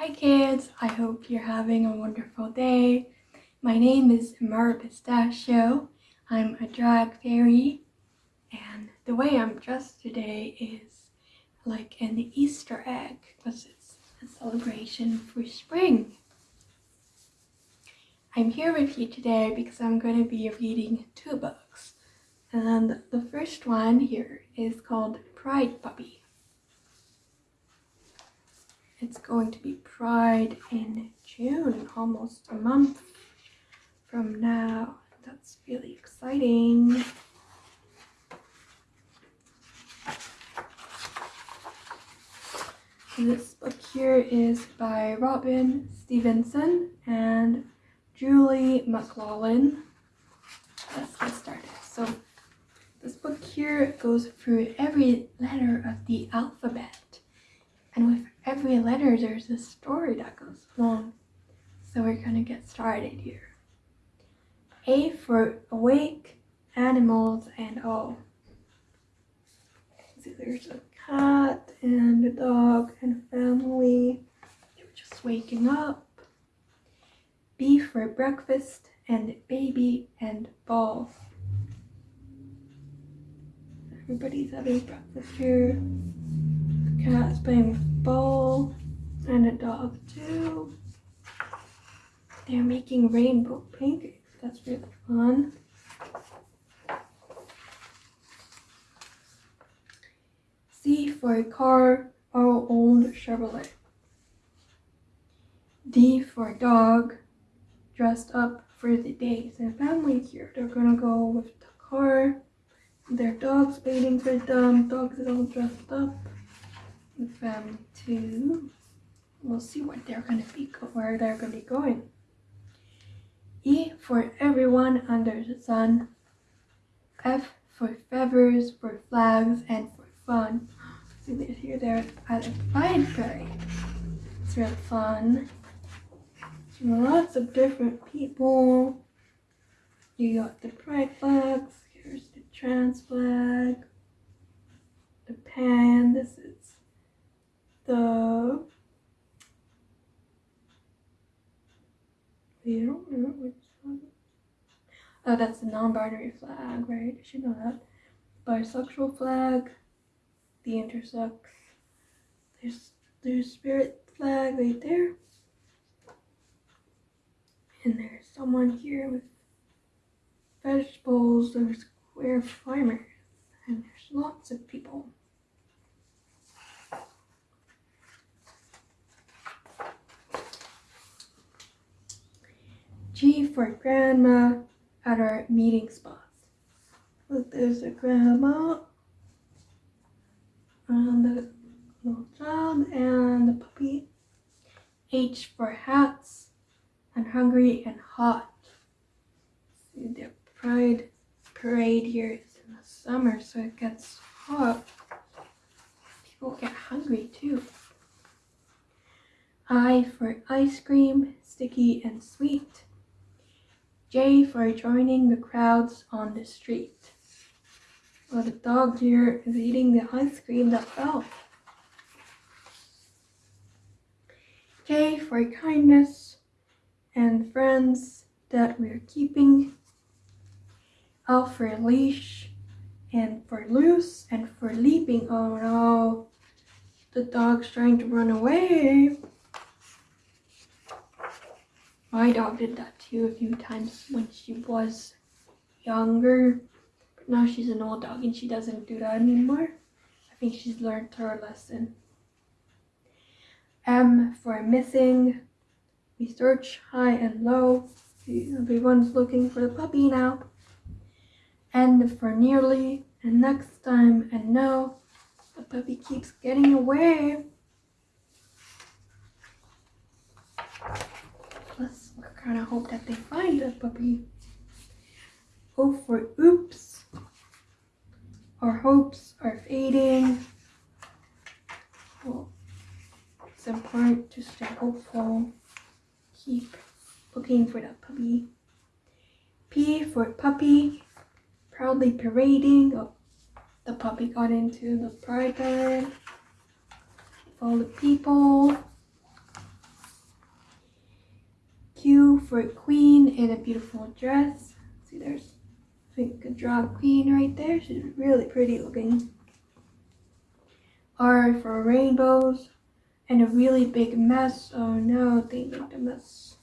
Hi kids, I hope you're having a wonderful day. My name is Mar Pistachio. I'm a drag fairy and the way I'm dressed today is like an Easter egg because it's a celebration for spring. I'm here with you today because I'm going to be reading two books. And the first one here is called Pride Puppy. It's going to be Pride in June, almost a month from now. That's really exciting. This book here is by Robin Stevenson and Julie McLaughlin. Let's get started. So this book here goes through every letter of the alphabet. And with every letter, there's a story that goes along. So we're gonna get started here. A for awake, animals, and all. See, there's a cat and a dog and a family. They're just waking up. B for breakfast and baby and ball. Everybody's having breakfast here. The cat's playing with ball and a dog too. They're making rainbow pancakes. That's really fun. C for a car, our own Chevrolet. D for a dog, dressed up for the day. So family here, they're gonna go with the car. Their dog's waiting for them. Dogs all dressed up. The family too. We'll see what they're gonna be where they're gonna be going. E for everyone under the sun. F for feathers, for flags, and for fun. See, they're here, they're at a parade. It's real fun. Lots of different people. You got the pride flags. Here's the trans flag. The pan. This is the You don't remember which one. Oh, that's the non-binary flag, right? You should know that. Bisexual flag, the intersex. There's there's spirit flag right there. And there's someone here with vegetables, there's queer farmers, and there's lots of people. G for grandma at our meeting spots. Look, there's a grandma and the little child and the puppy. H for hats and hungry and hot. See the pride parade here is in the summer, so it gets hot. People get hungry too. I for ice cream, sticky and sweet. J for joining the crowds on the street. Well, the dog here is eating the ice cream that fell. K for kindness and friends that we're keeping. L for leash and for loose and for leaping. Oh no, the dog's trying to run away. My dog did that too a few times when she was younger. But now she's an old dog and she doesn't do that anymore. I think she's learned her lesson. M for missing. We search high and low. Everyone's looking for the puppy now. N for nearly and next time and no. The puppy keeps getting away. Let's kind of hope that they find the puppy. O for oops. Our hopes are fading. Well, it's important to stay hopeful. Keep looking for that puppy. P for puppy. Proudly parading. Oh, the puppy got into the pride parade. All the people. For a queen in a beautiful dress. See, there's I think a drag queen right there. She's really pretty looking. R for rainbows and a really big mess. Oh no, they made a mess.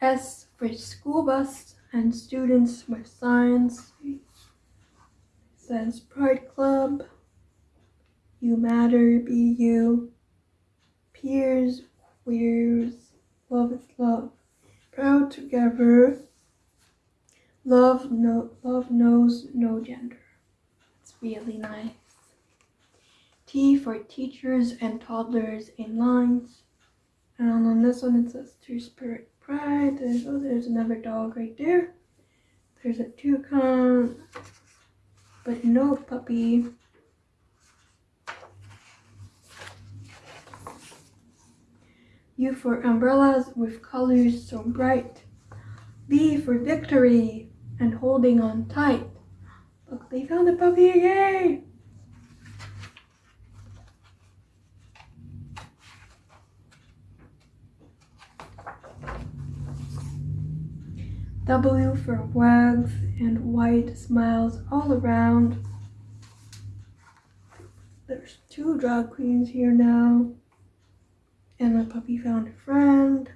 S for school bus and students with signs. It says Pride Club. You matter, be you. Peers, queers, love is love. Proud together. Love no love knows no gender. It's really nice. T for teachers and toddlers in lines. And on this one it says Two Spirit Pride. There's oh there's another dog right there. There's a toucan, but no puppy. U for umbrellas with colors so bright. V for victory and holding on tight. Look, they found a puppy, yay! W for wags and white smiles all around. There's two drag queens here now. And the puppy found a friend.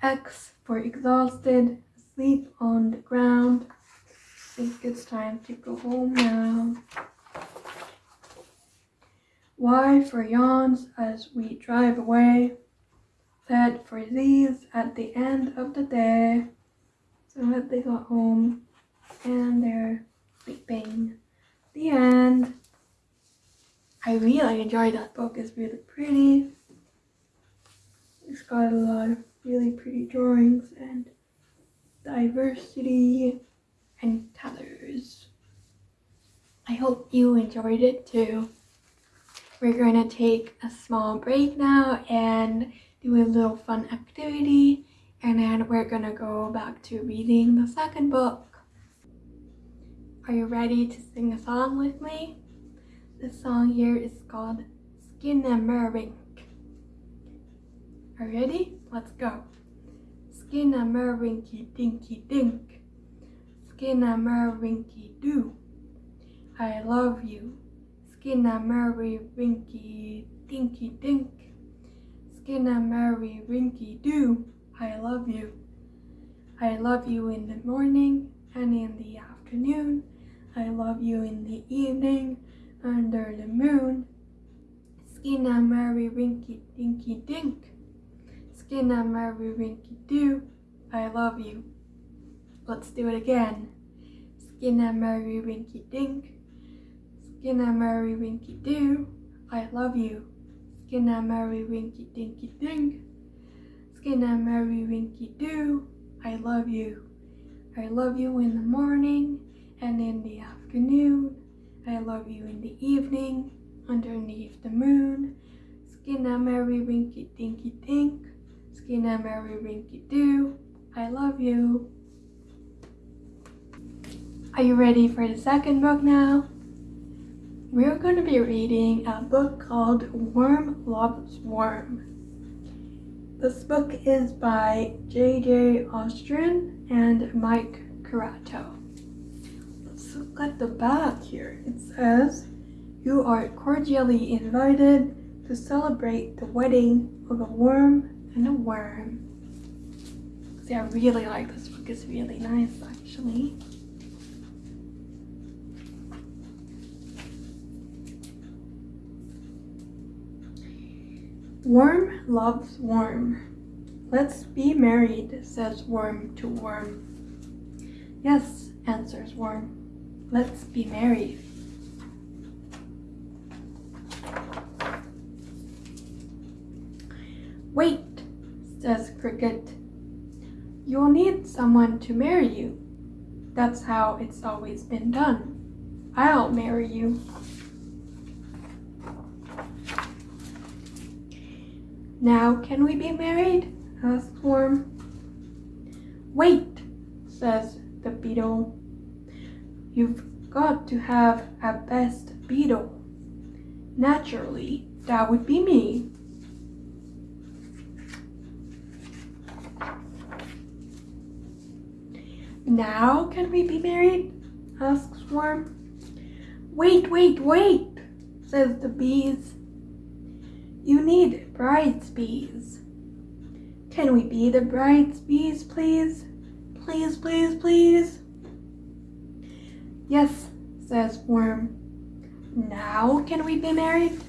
X for exhausted, asleep on the ground. I think it's time to go home now. Y for yawns as we drive away. Z for these at the end of the day. So that they got home and they're sleeping. The end. I really enjoyed that book. It's really pretty. It's got a lot of really pretty drawings and diversity and colors. I hope you enjoyed it too. We're going to take a small break now and do a little fun activity and then we're going to go back to reading the second book. Are you ready to sing a song with me? This song here is called Skinamarink. Are you ready? Let's go. Skin and Skinamarinky dinky dink. Skin and Skinamarinky doo. I love you. Skin and Skinamarinky dinky dink. Skin and Skinamarinky doo. I love you. I love you in the morning and in the afternoon. I love you in the evening under the moon. Skinna Rinky Dinky Dink. Skinna Mary Rinky Doo. I love you. Let's do it again. Skinna Rinky Dink. Skinna Mary Rinky Doo. I love you. Skinna Rinky Dinky Dink. Skinna Mary Rinky Doo. I love you. I love you in the morning and in the afternoon I love you in the evening, underneath the moon. Skinna Mary Winky Dinky Dink. Skinna Mary Winky Doo. I love you. Are you ready for the second book now? We're going to be reading a book called Worm Loves Worm. This book is by J.J. Austrian and Mike Look at the back here. It says, you are cordially invited to celebrate the wedding of a worm and a worm. See, I really like this book. It's really nice, actually. Worm loves worm. Let's be married, says worm to worm. Yes, answers worm. Let's be married. Wait, says Cricket. You'll need someone to marry you. That's how it's always been done. I'll marry you. Now can we be married? asks Worm. Wait, says the beetle. You've got to have a best beetle, Naturally, that would be me. Now can we be married? asks Worm. Wait, wait, wait, says the bees. You need bride's bees. Can we be the bride's bees, please? Please, please, please. Yes, says Worm. Now can we be married?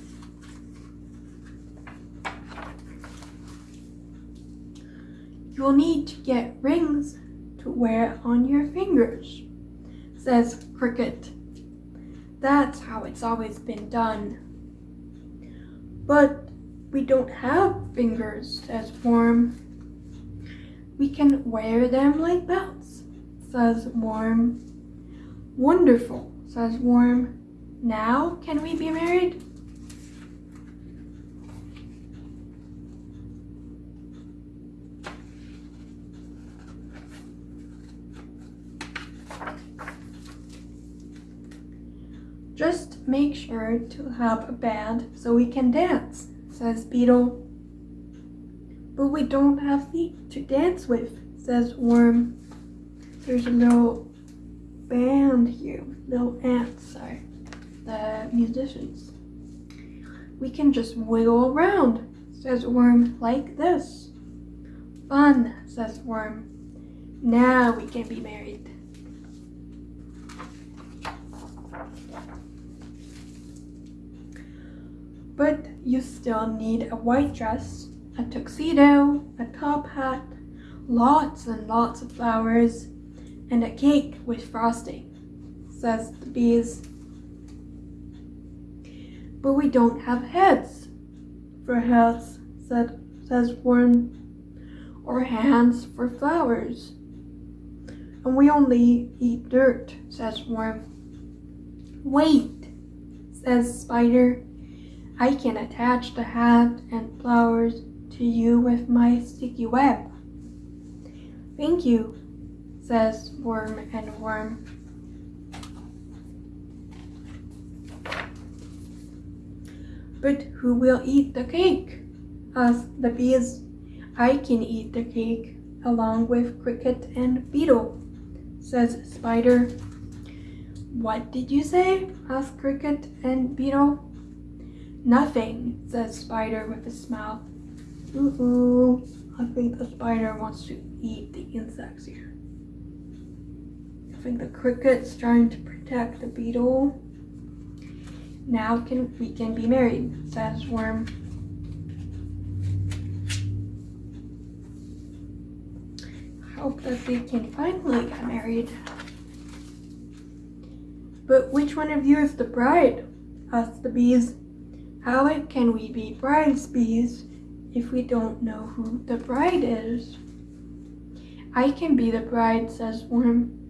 You'll need to get rings to wear on your fingers, says Cricket. That's how it's always been done. But we don't have fingers, says Worm. We can wear them like belts, says Worm. Wonderful, says Worm. Now can we be married? Just make sure to have a band so we can dance, says Beetle. But we don't have feet to dance with, says Worm. There's little band you ants are the musicians. We can just wiggle around, says Worm, like this. Fun, says Worm. Now we can be married. But you still need a white dress, a tuxedo, a top hat, lots and lots of flowers, and a cake with frosting, says the bees. But we don't have heads for heads, said, says Worm, or hands for flowers. And we only eat dirt, says Worm. Wait, says Spider. I can attach the hat and flowers to you with my sticky web. Thank you, says Worm and Worm. But who will eat the cake? asked the bees. I can eat the cake along with Cricket and Beetle, says Spider. What did you say? asked Cricket and Beetle. Nothing, says Spider with a smile. Ooh, I think the spider wants to eat the insects here. Think the cricket's trying to protect the beetle. Now can we can be married, says Worm. I hope that they can finally get married. But which one of you is the bride? asked the bees. How can we be bride's bees if we don't know who the bride is? I can be the bride, says Worm.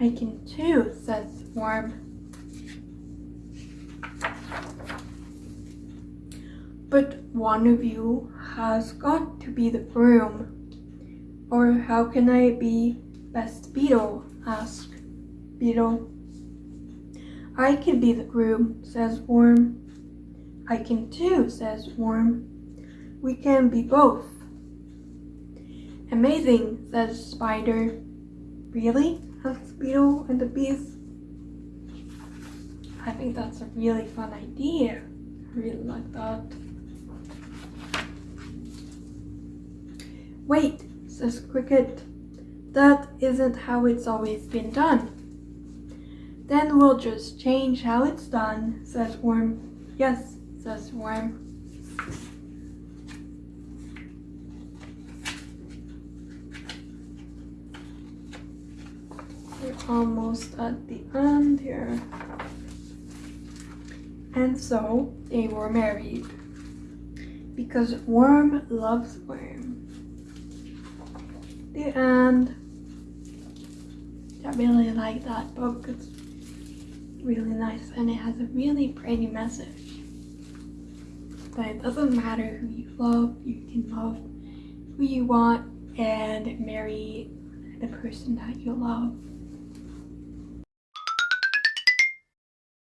I can too, says Worm. But one of you has got to be the groom. Or how can I be best beetle? asked Beetle. I can be the groom, says Worm. I can too, says Worm. We can be both. Amazing, says Spider. Really? Beetle and the bees. I think that's a really fun idea. I really like that. Wait, says Cricket. That isn't how it's always been done. Then we'll just change how it's done, says Worm. Yes, says Worm. We're almost at the end here. And so they were married because Worm loves Worm. The end. I really like that book. It's really nice and it has a really pretty message. But it doesn't matter who you love, you can love who you want and marry the person that you love.